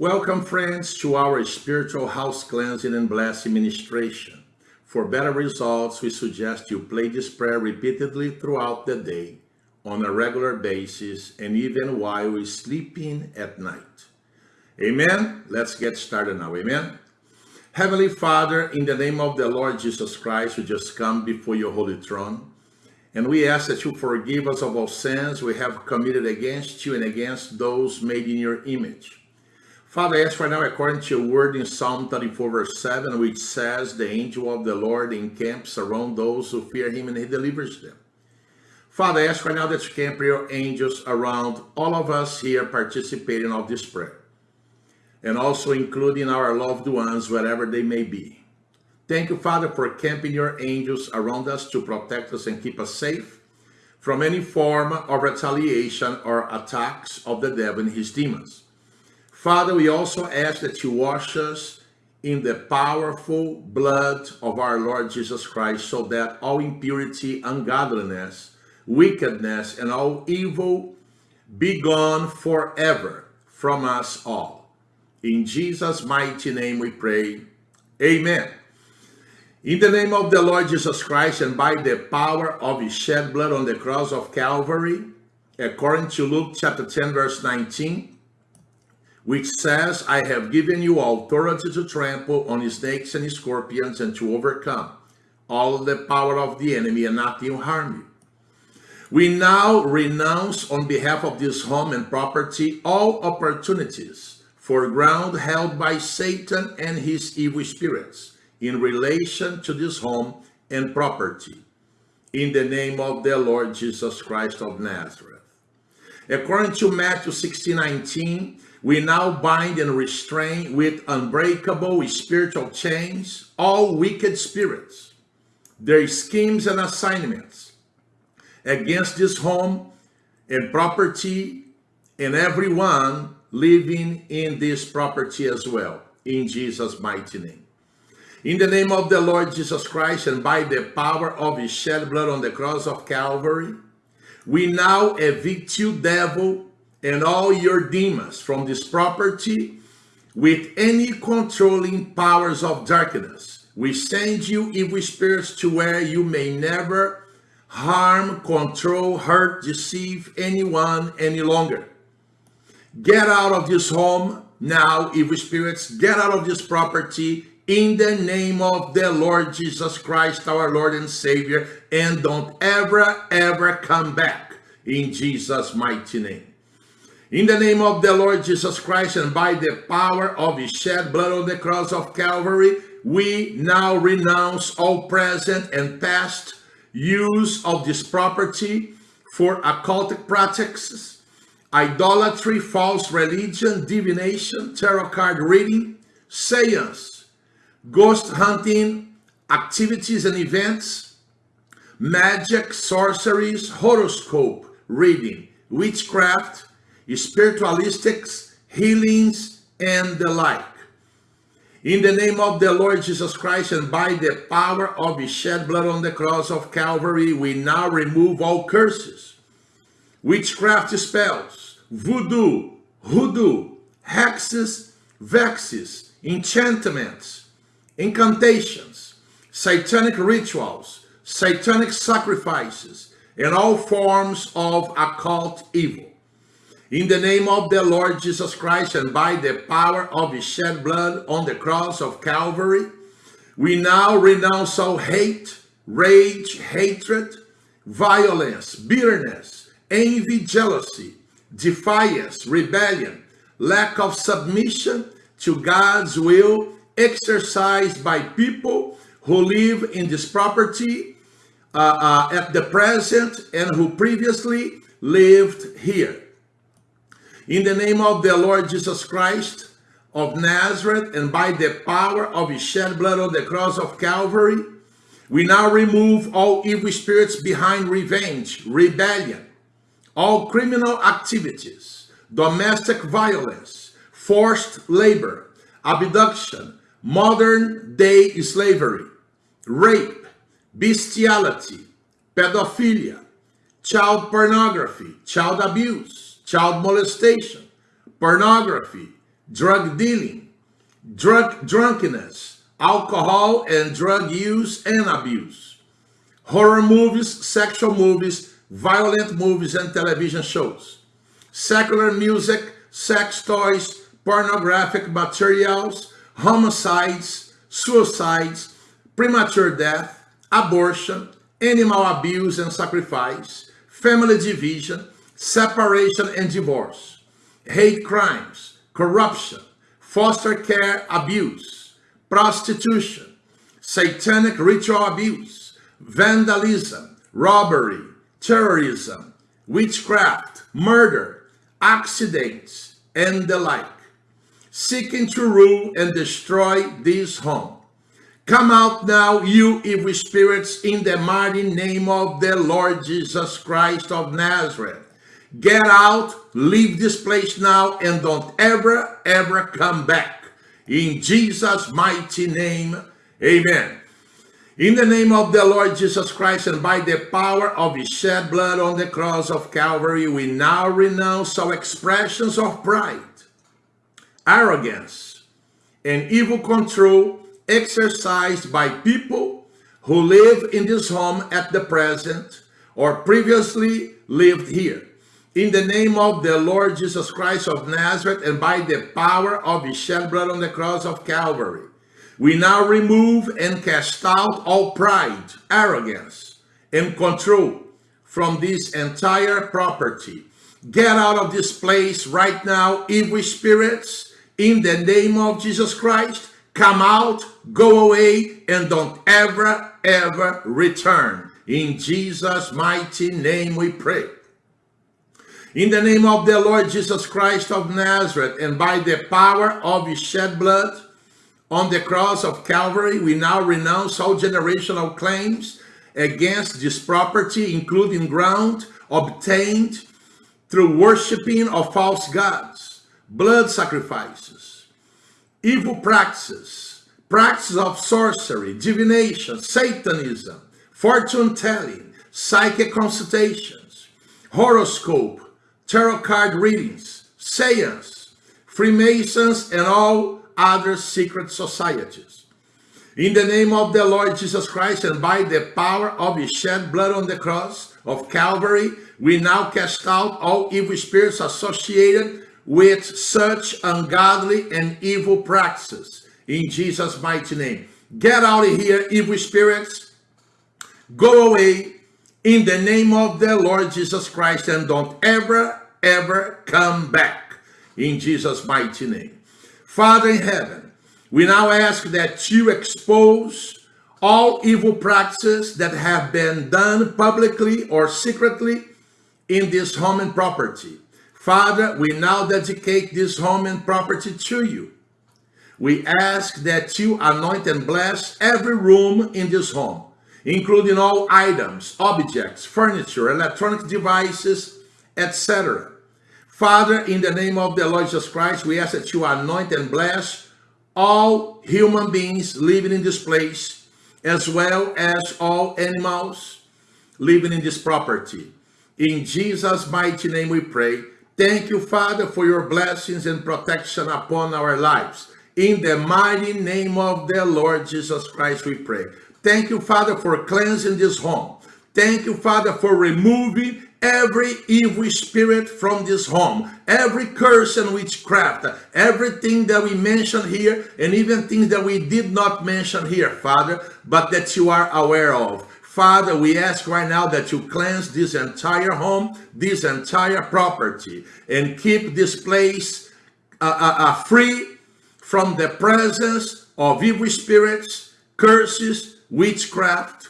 Welcome, friends, to our spiritual house cleansing and blessing ministration. For better results, we suggest you play this prayer repeatedly throughout the day, on a regular basis, and even while we're sleeping at night. Amen? Let's get started now. Amen? Heavenly Father, in the name of the Lord Jesus Christ, we just come before your holy throne. And we ask that you forgive us of all sins we have committed against you and against those made in your image. Father, I ask right now, according to your word in Psalm 34, verse 7, which says, The angel of the Lord encamps around those who fear him and he delivers them. Father, I ask right now that you camp your angels around all of us here participating of this prayer and also including our loved ones wherever they may be. Thank you, Father, for camping your angels around us to protect us and keep us safe from any form of retaliation or attacks of the devil and his demons. Father, we also ask that you wash us in the powerful blood of our Lord Jesus Christ so that all impurity, ungodliness, wickedness, and all evil be gone forever from us all. In Jesus' mighty name we pray. Amen. In the name of the Lord Jesus Christ and by the power of his shed blood on the cross of Calvary, according to Luke chapter 10 verse 19, which says, I have given you authority to trample on snakes and scorpions and to overcome all the power of the enemy and nothing will harm you. We now renounce on behalf of this home and property all opportunities for ground held by Satan and his evil spirits in relation to this home and property. In the name of the Lord Jesus Christ of Nazareth. According to Matthew 16, 19, we now bind and restrain with unbreakable spiritual chains all wicked spirits, their schemes and assignments against this home and property and everyone living in this property as well, in Jesus' mighty name. In the name of the Lord Jesus Christ and by the power of his shed blood on the cross of Calvary, we now evict you, devil, and all your demons from this property with any controlling powers of darkness. We send you evil spirits to where you may never harm, control, hurt, deceive anyone any longer. Get out of this home now, evil spirits. Get out of this property in the name of the Lord Jesus Christ, our Lord and Savior, and don't ever, ever come back in Jesus' mighty name. In the name of the Lord Jesus Christ and by the power of his shed blood on the cross of Calvary, we now renounce all present and past use of this property for occultic practices, idolatry, false religion, divination, tarot card reading, seance, ghost hunting, activities and events, magic, sorceries, horoscope reading, witchcraft, spiritualistics, healings, and the like. In the name of the Lord Jesus Christ and by the power of his shed blood on the cross of Calvary, we now remove all curses, witchcraft spells, voodoo, hoodoo, hexes, vexes, enchantments, incantations, satanic rituals, satanic sacrifices, and all forms of occult evil. In the name of the Lord Jesus Christ and by the power of his shed blood on the cross of Calvary, we now renounce all hate, rage, hatred, violence, bitterness, envy, jealousy, defiance, rebellion, lack of submission to God's will exercised by people who live in this property uh, uh, at the present and who previously lived here. In the name of the Lord Jesus Christ of Nazareth and by the power of his shed blood on the cross of Calvary, we now remove all evil spirits behind revenge, rebellion, all criminal activities, domestic violence, forced labor, abduction, modern day slavery, rape, bestiality, pedophilia, child pornography, child abuse, child molestation, pornography, drug dealing, drug drunkenness, alcohol and drug use and abuse, horror movies, sexual movies, violent movies and television shows, secular music, sex toys, pornographic materials, homicides, suicides, premature death, abortion, animal abuse and sacrifice, family division, separation and divorce, hate crimes, corruption, foster care abuse, prostitution, satanic ritual abuse, vandalism, robbery, terrorism, witchcraft, murder, accidents, and the like, seeking to rule and destroy this home. Come out now, you evil spirits, in the mighty name of the Lord Jesus Christ of Nazareth. Get out, leave this place now, and don't ever, ever come back. In Jesus' mighty name, amen. In the name of the Lord Jesus Christ and by the power of his shed blood on the cross of Calvary, we now renounce all expressions of pride, arrogance, and evil control exercised by people who live in this home at the present or previously lived here. In the name of the Lord Jesus Christ of Nazareth and by the power of his shed blood on the cross of Calvary, we now remove and cast out all pride, arrogance, and control from this entire property. Get out of this place right now, evil spirits, in the name of Jesus Christ. Come out, go away, and don't ever, ever return. In Jesus' mighty name we pray. In the name of the Lord Jesus Christ of Nazareth, and by the power of his shed blood, on the cross of Calvary, we now renounce all generational claims against this property, including ground obtained through worshiping of false gods, blood sacrifices, evil practices, practices of sorcery, divination, satanism, fortune telling, psychic consultations, horoscope, tarot card readings, seance, Freemasons, and all other secret societies. In the name of the Lord Jesus Christ and by the power of his shed blood on the cross of Calvary, we now cast out all evil spirits associated with such ungodly and evil practices. In Jesus' mighty name. Get out of here, evil spirits. Go away in the name of the Lord Jesus Christ and don't ever, ever come back. In Jesus' mighty name. Father in heaven, we now ask that you expose all evil practices that have been done publicly or secretly in this home and property. Father, we now dedicate this home and property to you. We ask that you anoint and bless every room in this home, including all items, objects, furniture, electronic devices, etc. Father, in the name of the Lord Jesus Christ, we ask that you anoint and bless all human beings living in this place, as well as all animals living in this property. In Jesus' mighty name we pray. Thank you, Father, for your blessings and protection upon our lives. In the mighty name of the Lord Jesus Christ, we pray. Thank you, Father, for cleansing this home. Thank you, Father, for removing every evil spirit from this home, every curse and witchcraft, everything that we mentioned here, and even things that we did not mention here, Father, but that you are aware of. Father, we ask right now that you cleanse this entire home, this entire property, and keep this place uh, uh, uh, free from the presence of evil spirits, curses, witchcraft,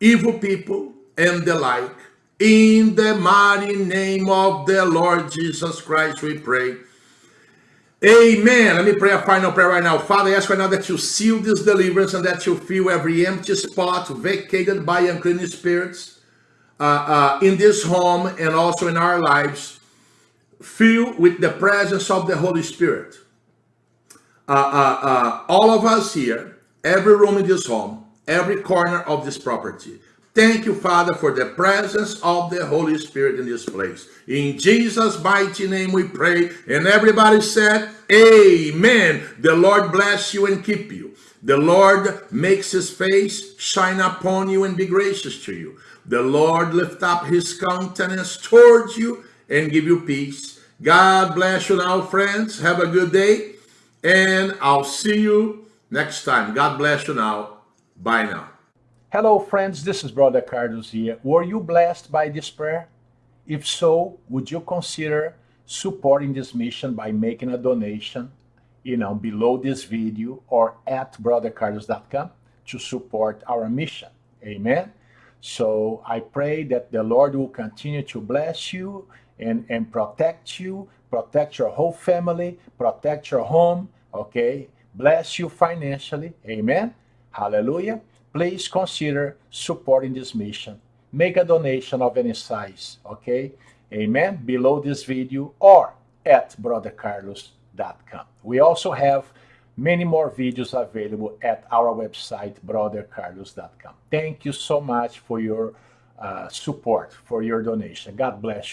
evil people, and the like. In the mighty name of the Lord Jesus Christ, we pray. Amen. Let me pray a final prayer right now. Father, I ask right now that you seal this deliverance and that you fill every empty spot vacated by unclean spirits uh, uh, in this home and also in our lives. Fill with the presence of the Holy Spirit. Uh, uh, uh all of us here, every room in this home, every corner of this property, Thank you, Father, for the presence of the Holy Spirit in this place. In Jesus' mighty name we pray. And everybody said, Amen. The Lord bless you and keep you. The Lord makes his face shine upon you and be gracious to you. The Lord lift up his countenance towards you and give you peace. God bless you now, friends. Have a good day. And I'll see you next time. God bless you now. Bye now. Hello, friends. This is Brother Carlos here. Were you blessed by this prayer? If so, would you consider supporting this mission by making a donation, you know, below this video or at brothercarlos.com to support our mission? Amen. So I pray that the Lord will continue to bless you and, and protect you, protect your whole family, protect your home, okay? Bless you financially. Amen. Hallelujah please consider supporting this mission. Make a donation of any size, okay? Amen? Below this video or at brothercarlos.com. We also have many more videos available at our website, brothercarlos.com. Thank you so much for your uh, support, for your donation. God bless you.